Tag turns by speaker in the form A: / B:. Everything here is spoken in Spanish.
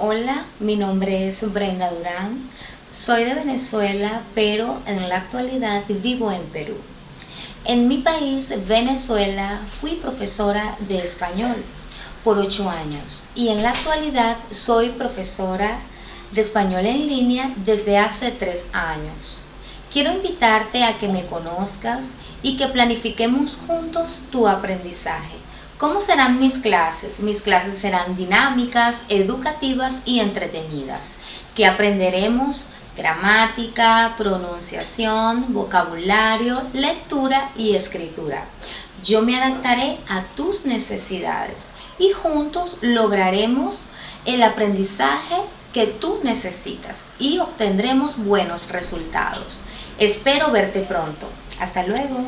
A: Hola, mi nombre es Brenda Durán, soy de Venezuela, pero en la actualidad vivo en Perú. En mi país, Venezuela, fui profesora de español por ocho años y en la actualidad soy profesora de español en línea desde hace tres años. Quiero invitarte a que me conozcas y que planifiquemos juntos tu aprendizaje. ¿Cómo serán mis clases? Mis clases serán dinámicas, educativas y entretenidas, que aprenderemos gramática, pronunciación, vocabulario, lectura y escritura. Yo me adaptaré a tus necesidades y juntos lograremos el aprendizaje que tú necesitas y obtendremos buenos resultados. Espero verte pronto. Hasta luego.